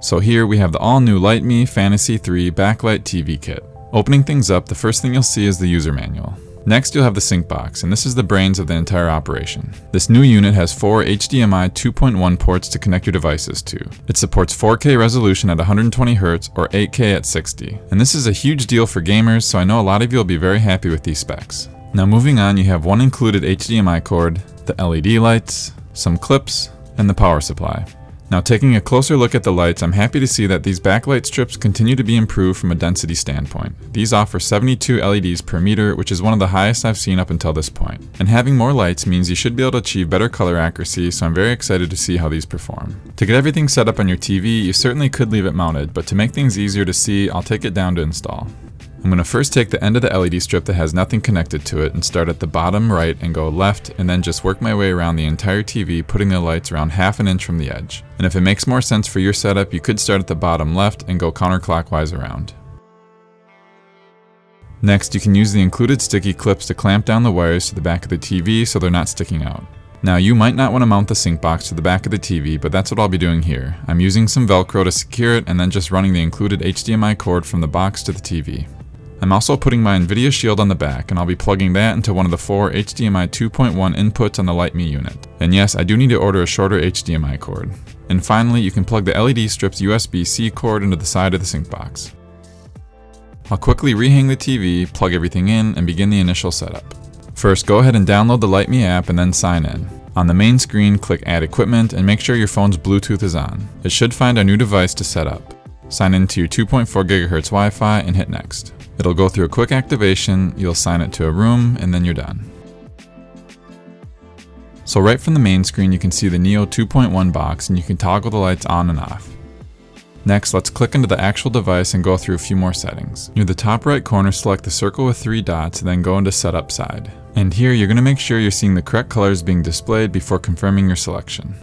So here we have the all new Lytmi Fantasy 3 Backlight TV Kit. Opening things up, the first thing you'll see is the user manual. Next you'll have the sync box, and this is the brains of the entire operation. This new unit has four HDMI 2.1 ports to connect your devices to. It supports 4K resolution at 120Hz or 8K at 60. And this is a huge deal for gamers, so I know a lot of you will be very happy with these specs. Now moving on, you have one included HDMI cord, the LED lights, some clips, and the power supply. Now taking a closer look at the lights, I'm happy to see that these backlight strips continue to be improved from a density standpoint. These offer 72 LEDs per meter, which is one of the highest I've seen up until this point. And having more lights means you should be able to achieve better color accuracy, so I'm very excited to see how these perform. To get everything set up on your TV, you certainly could leave it mounted, but to make things easier to see, I'll take it down to install. I'm going to first take the end of the LED strip that has nothing connected to it and start at the bottom right and go left and then just work my way around the entire TV putting the lights around half an inch from the edge. And if it makes more sense for your setup, you could start at the bottom left and go counterclockwise around. Next, you can use the included sticky clips to clamp down the wires to the back of the TV so they're not sticking out. Now you might not want to mount the sync box to the back of the TV, but that's what I'll be doing here. I'm using some velcro to secure it and then just running the included HDMI cord from the box to the TV. I'm also putting my NVIDIA Shield on the back, and I'll be plugging that into one of the four HDMI 2.1 inputs on the Lytmi unit. And yes, I do need to order a shorter HDMI cord. And finally, you can plug the LED strip's USB-C cord into the side of the sync box. I'll quickly rehang the TV, plug everything in, and begin the initial setup. First, go ahead and download the Lytmi app and then sign in. On the main screen, click Add Equipment and make sure your phone's Bluetooth is on. It should find our new device to set up. Sign in to your 2.4 GHz Wi-Fi and hit Next. It'll go through a quick activation, you'll assign it to a room, and then you're done. So right from the main screen you can see the Neo 2.1 box and you can toggle the lights on and off. Next, let's click into the actual device and go through a few more settings. Near the top right corner, select the circle with three dots, and then go into Setup side. And here, you're going to make sure you're seeing the correct colors being displayed before confirming your selection.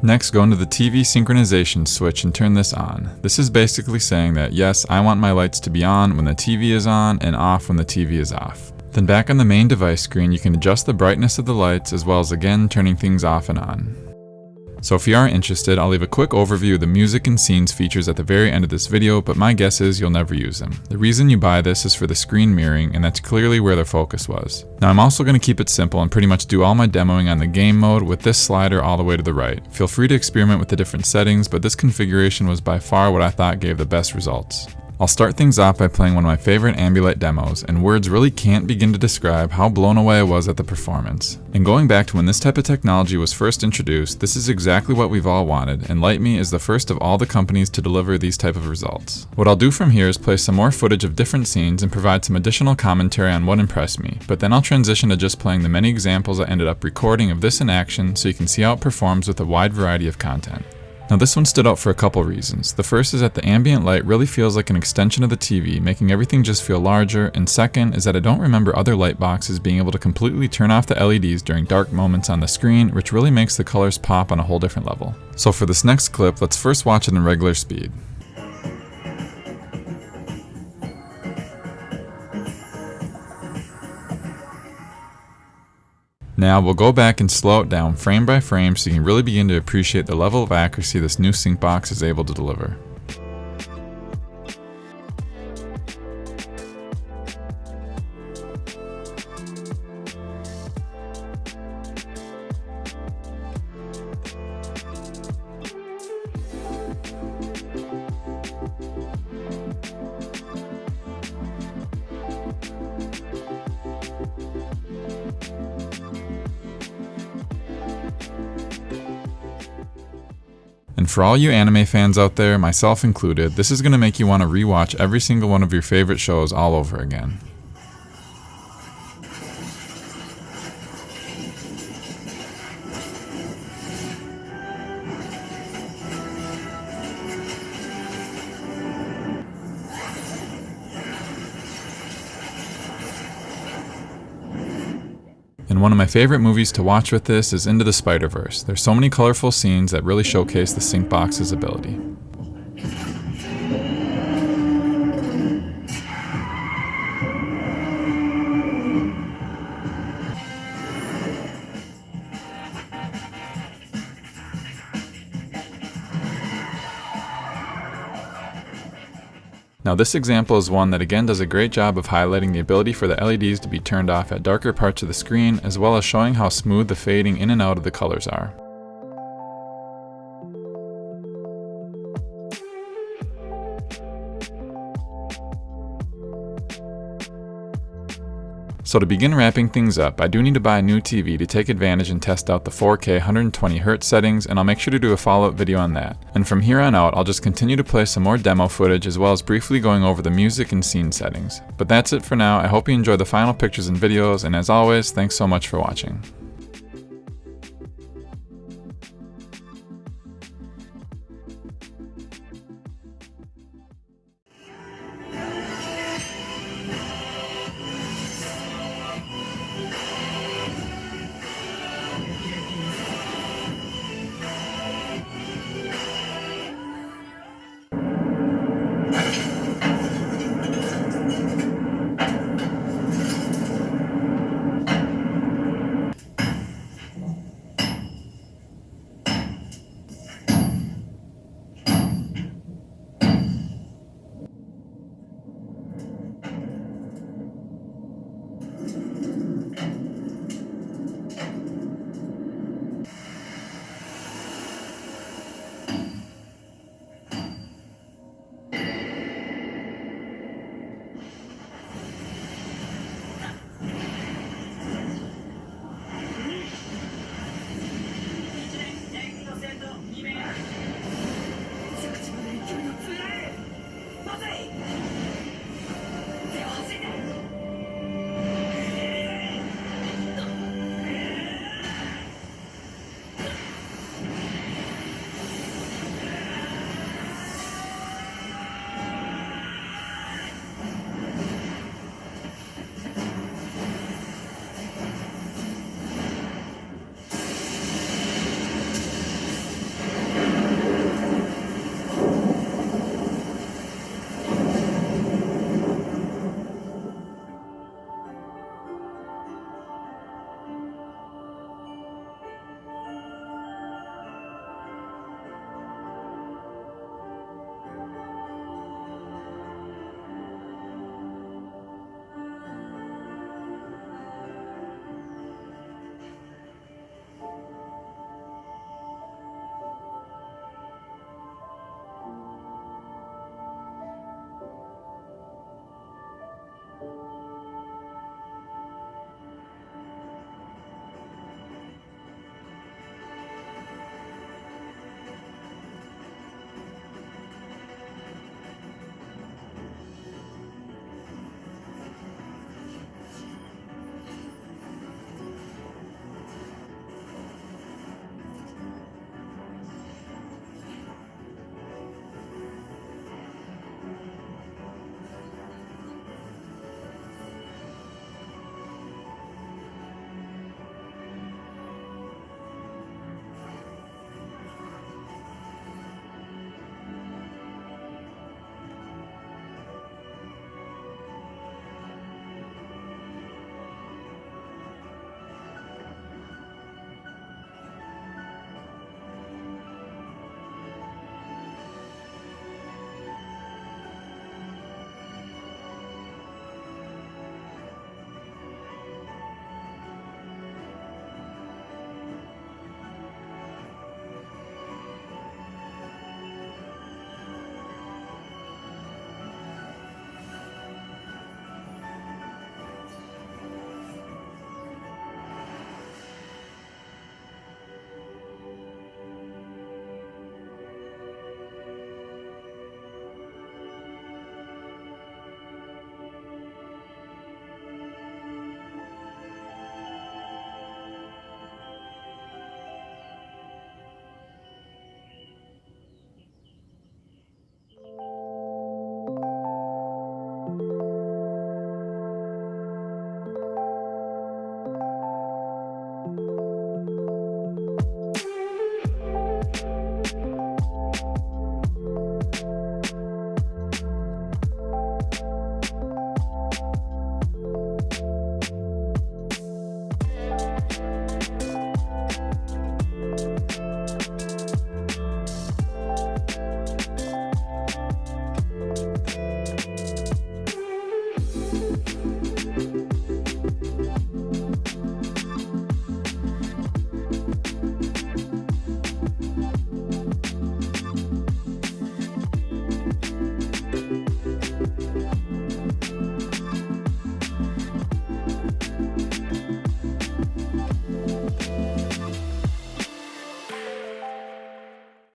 Next, go into the TV synchronization switch and turn this on. This is basically saying that yes, I want my lights to be on when the TV is on and off when the TV is off. Then back on the main device screen, you can adjust the brightness of the lights as well as again turning things off and on. So if you are interested, I'll leave a quick overview of the music and scenes features at the very end of this video, but my guess is you'll never use them. The reason you buy this is for the screen mirroring, and that's clearly where their focus was. Now I'm also going to keep it simple and pretty much do all my demoing on the game mode with this slider all the way to the right. Feel free to experiment with the different settings, but this configuration was by far what I thought gave the best results. I'll start things off by playing one of my favorite Ambilight demos, and words really can't begin to describe how blown away I was at the performance. And going back to when this type of technology was first introduced, this is exactly what we've all wanted, and Lytmi is the first of all the companies to deliver these type of results. What I'll do from here is play some more footage of different scenes and provide some additional commentary on what impressed me, but then I'll transition to just playing the many examples I ended up recording of this in action so you can see how it performs with a wide variety of content. Now this one stood out for a couple reasons. The first is that the ambient light really feels like an extension of the TV, making everything just feel larger, and second is that I don't remember other light boxes being able to completely turn off the LEDs during dark moments on the screen, which really makes the colors pop on a whole different level. So for this next clip, let's first watch it in regular speed. Now we'll go back and slow it down frame by frame so you can really begin to appreciate the level of accuracy this new sync box is able to deliver. And for all you anime fans out there, myself included, this is going to make you want to rewatch every single one of your favorite shows all over again. One of my favorite movies to watch with this is Into the Spider-Verse. There's so many colorful scenes that really showcase the sync box's ability. Now this example is one that again does a great job of highlighting the ability for the LEDs to be turned off at darker parts of the screen, as well as showing how smooth the fading in and out of the colors are. So to begin wrapping things up, I do need to buy a new TV to take advantage and test out the 4K 120Hz settings, and I'll make sure to do a follow-up video on that. And from here on out, I'll just continue to play some more demo footage as well as briefly going over the music and scene settings. But that's it for now, I hope you enjoy the final pictures and videos, and as always, thanks so much for watching.